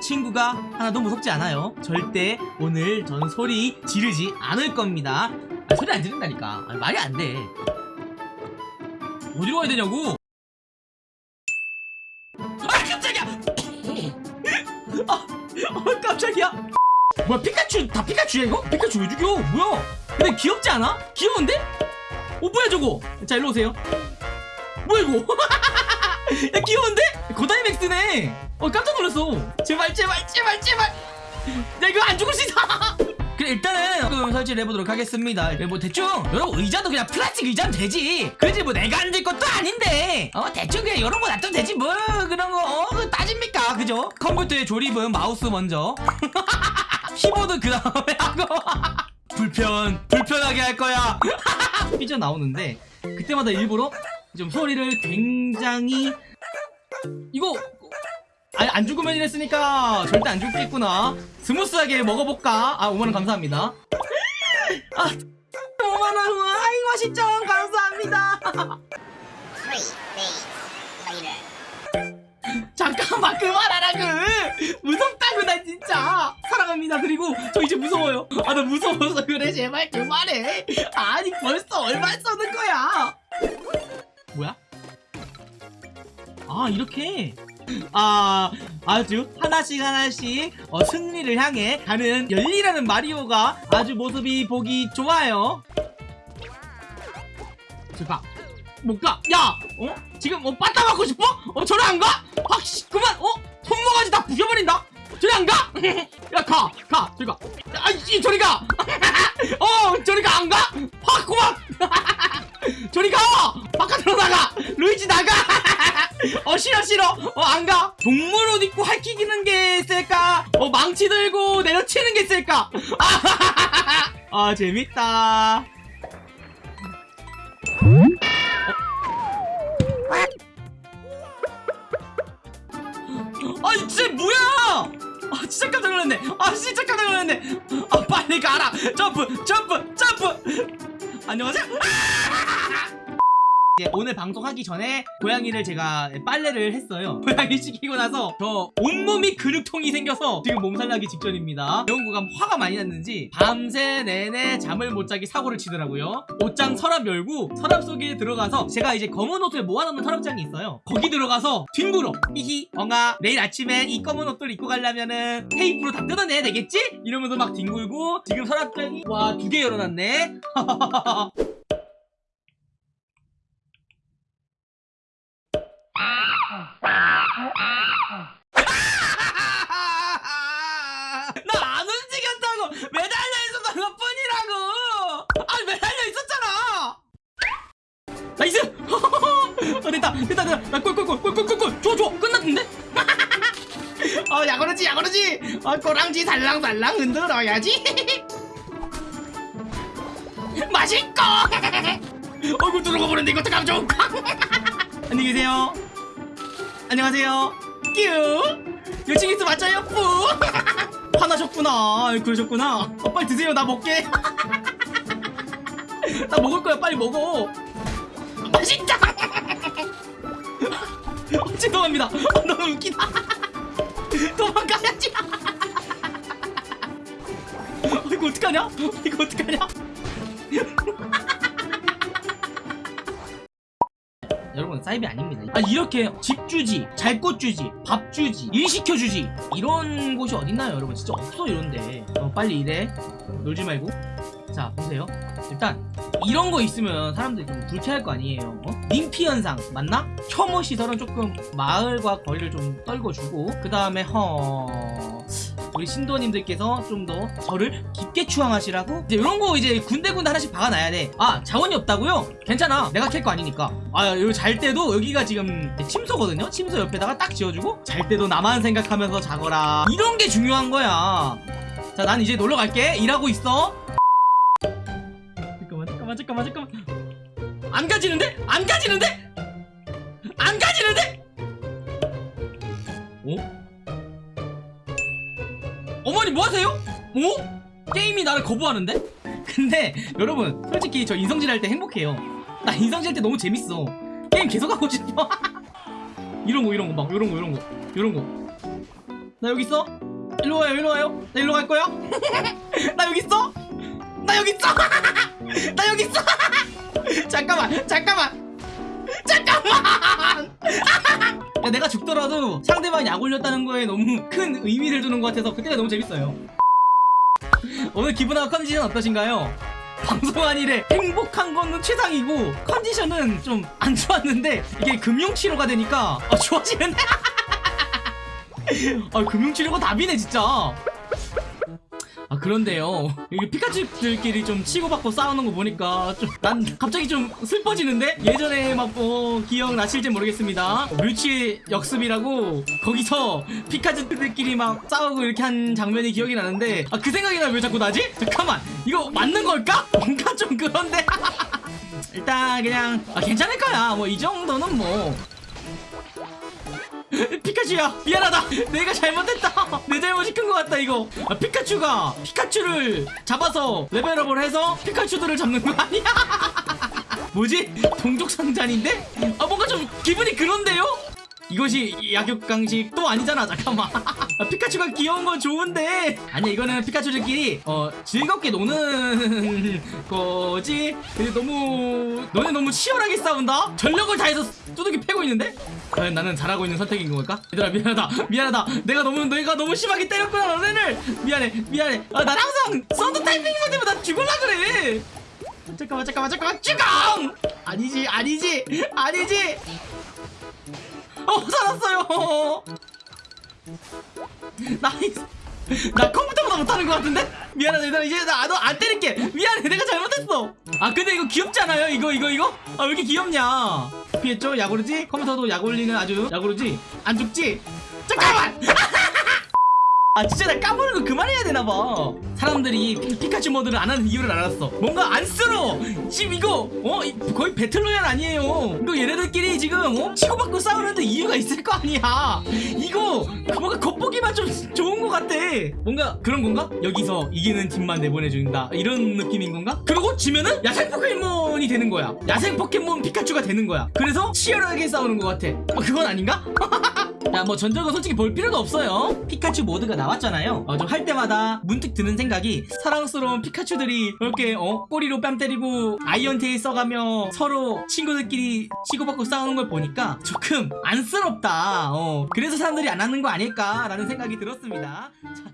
친구가 하나도 무섭지 않아요. 절대 오늘 저는 소리 지르지 않을 겁니다. 아, 소리 안 지른다니까. 아, 말이 안돼. 어디로 가야 되냐고? 아 깜짝이야! 아 어, 깜짝이야! 뭐야 피카츄 다 피카츄야 이거? 피카츄 왜 죽여? 뭐야? 근데 귀엽지 않아? 귀여운데? 어 뭐야 저거? 자 일로 오세요. 뭐야 이거? 야 귀여운데? 고다이맥스네 어 깜짝 놀랐어. 제발 제발 제발 제발. 야 이거 안 죽을 수 있어. 그래 일단은 조금 설치를 해보도록 하겠습니다. 뭐 대충 여러분 의자도 그냥 플라스틱 의자면 되지. 그지 뭐 내가 앉을 것도 아닌데. 어 대충 그냥 이런 거 놔두면 되지 뭐. 그런 거 어, 따집니까? 그죠? 컴퓨터의 조립은 마우스 먼저. 키보드 그 다음에 하고. 불편 불편하게 할 거야. 삐져 나오는데 그때마다 일부러 좀 소리를 굉장히 이거 아니 안 죽으면 이랬으니까 절대 안 죽겠구나. smooth하게 먹어볼까? 아 5만원 감사합니다. 아 5만원 아이 맛있죠? 감사합니다. 잠깐만 그만하라고. 무섭다고 나 진짜. 사랑합니다. 그리고 저 이제 무서워요. 아 나 무서워서 그래. 제발 그만해. 아니 벌써 얼마 써는 거야? 뭐야? 아 이렇게 아 아주 하나씩 하나씩 어, 승리를 향해 가는 열리라는 마리오가 아주 모습이 보기 좋아요 제가 못가 야 어? 지금 어 빠따 맞고 싶어? 어 저리 안 가? 확씨 그만 어? 손모가지 다 부셔버린다 저리 안 가? 야 가! 가! 저리 가! 아이씨 저리 가! 어 저리 가안 가? 확 그만! 저리 가! 바깥으로 나가! 루이지 나가! 어 싫어 싫어. 어 안 가! 동물 옷 입고 할퀴기는 게 있을까? 어 망치 들고 내려치는 게 있을까? 아 재밌다. 아 진짜 뭐야? 아 진짜 깜짝 놀랐네. 아 진짜 깜짝 놀랐네. 아 빨리 가라. 점프 점프 점프. 안녕하세요 이제 오늘 방송하기 전에 고양이를 제가 빨래를 했어요. 고양이 시키고 나서 저 온몸이 근육통이 생겨서 지금 몸살 나기 직전입니다. 영구가 화가 많이 났는지 밤새 내내 잠을 못 자기 사고를 치더라고요. 옷장 서랍 열고 서랍 속에 들어가서 제가 이제 검은 옷을 모아놓는 서랍장이 있어요. 거기 들어가서 뒹굴어. 히히 엉아. 내일 아침에 이 검은 옷들 입고 가려면은 테이프로 다 뜯어내야 되겠지? 이러면서 막 뒹굴고 지금 서랍장이 와 두 개 열어놨네 나안 움직였다고! 매달려 있었던 것 뿐이라고! 아 매달려 있었잖아! 나이스 어, 됐다. 됐다 됐다. 나 꿀꿀꿀꿀꿀꿀꿀. 좋아 좋아. 끝났는데? 어 야거르지 야거르지. 어 꼬랑지 살랑살랑 흔들어야지. 맛있고! 얼굴 들어가 버렸는데 이것도 감좋을까 안녕히 계세요 안녕하세요. 뀨 요칭이스 맞아요? 뿌. 화나셨구나. 그러셨구나. 어, 빨리 드세요. 나 먹게. 나 먹을 거야. 빨리 먹어. 맛있다 어, 죄송합니다. 어, 너무 웃기다. 도망가야지. 어, 이거 어떡하냐? 이거 어떡하냐 사이비 아닙니다. 아 이렇게 집 주지 잘 곳 주지 밥 주지 일 시켜 주지 이런 곳이 어딨나요 여러분? 진짜 없어 이런데. 어, 빨리 일해 놀지 말고. 자 보세요. 일단 이런 거 있으면 사람들이 좀 불쾌할 거 아니에요. 어? 님피 현상 맞나? 혐오 시설은 조금 마을과 거리를 좀 떨궈주고 그 다음에 허 우리 신도님들께서 좀 더 저를 깊게 추앙하시라고 이제 이런 거 이제 군데군데 하나씩 박아놔야 돼아 자원이 없다고요? 괜찮아 내가 캘 거 아니니까 아 여기 잘 때도 여기가 지금 침소거든요 침소 옆에다가 딱 지어주고 잘 때도 나만 생각하면서 자거라 이런 게 중요한 거야 자 난 이제 놀러 갈게 일하고 있어 잠깐만 잠깐만 잠깐만 잠깐만 안 가지는데? 안 가지는데? 안 가지는데? 어? 어머니 뭐하세요? 어? 게임이 나를 거부하는데? 근데 여러분 솔직히 저 인성질 할 때 행복해요. 나 인성질 할 때 너무 재밌어. 게임 계속 하고 싶어. 이런 거 이런 거 막 이런 거 이런 거 이런 거. 나 여기 있어? 일로 와요 일로 와요. 나 일로 갈 거야? 나 여기 있어? 나 여기 있어? 나 여기 있어? 잠깐만 잠깐만. 잠깐만 야, 내가 죽더라도 상대방이 약 올렸다는 거에 너무 큰 의미를 두는 것 같아서 그때가 너무 재밌어요. 오늘 기분하고 컨디션 어떠신가요? 방송한 일에 행복한 거는 최상이고 컨디션은 좀 안 좋았는데 이게 금융치료가 되니까 아, 좋아지는데? 아 금융치료가 답이네 진짜 아 그런데요. 이게 피카츄들끼리 좀 치고받고 싸우는 거 보니까 좀 난 갑자기 좀 슬퍼지는데? 예전에 막뭐 기억나실지 모르겠습니다. 뮤치 역습이라고 거기서 피카츄들끼리 막 싸우고 이렇게 한 장면이 기억이 나는데 아 그 생각이 나 왜 자꾸 나지? 잠깐만 이거 맞는 걸까? 뭔가 좀 그런데? 일단 그냥 아 괜찮을 거야. 뭐 이 정도는 뭐 피카츄야 미안하다. 내가 잘못했다. 내 잘못이 큰 것 같다 이거. 아, 피카츄가 피카츄를 잡아서 레벨업을 해서 피카츄들을 잡는 거 아니야? 뭐지? 동족상잔인데? 아 뭔가 좀 기분이 그런데요? 이것이 약육강식 또 아니잖아 잠깐만. 아, 피카츄가 귀여운 건 좋은데. 아니 이거는 피카츄들끼리 어 즐겁게 노는 거지. 근데 너무 너네 너무 치열하게 싸운다? 전력을 다해서 두둑이 패고 있는데 과연 나는 잘하고 있는 선택인 걸까 얘들아 미안하다. 미안하다. 내가 너무 내가 너무 심하게 때렸구나 너네를 미안해 미안해. 아, 난 항상 thunder 타이밍만 되면 나 죽을라 그래. 잠깐만 잠깐만 잠깐만. 죽어 아니지 아니지 아니지. 어 살았어요. nice 나 컴퓨터보다 못하는 것 같은데? 미안하다 얘들아 이제 나 너 안 때릴게 미안해 내가 잘못했어 아 근데 이거 귀엽지 않아요 이거 이거 이거? 아 왜 이렇게 귀엽냐 피했죠 야구르지? 컴퓨터도 야구르는 아주 야구르지? 안 죽지? 잠깐만 아 진짜 나 까부는 거 그만해야 되나봐. 사람들이 피, 카츄 모드를 안 하는 이유를 알았어. 뭔가 안쓰러워 지금 이거 어? 이- 거의 배틀로얄 아니에요. 이거 얘네들끼리 지금 어? 치고받고 싸우는데 이유가 있을 거 아니야. 이거 뭔가 겉보기만 좀 좋은 거 같아. 뭔가 그런 건가? 여기서 이기는 팀만 내보내준다. 이런 느낌인 건가? 그리고 지면은 야생 포켓몬이 되는 거야. 야생 포켓몬 피카츄가 되는 거야. 그래서 치열하게 싸우는 것 같아. 어, 그건 아닌가? 야 뭐 전적은 솔직히 볼 필요도 없어요. 피카츄 모드가 나왔잖아요. 어, 좀할 때마다 문득 드는 생각이 사랑스러운 피카츄들이 이렇게 어 꼬리로 뺨 때리고 iron tail 써가며 서로 친구들끼리 치고받고 싸우는 걸 보니까 조금 안쓰럽다. 어 그래서 사람들이 안 하는 거 아닐까라는 생각이 들었습니다. 자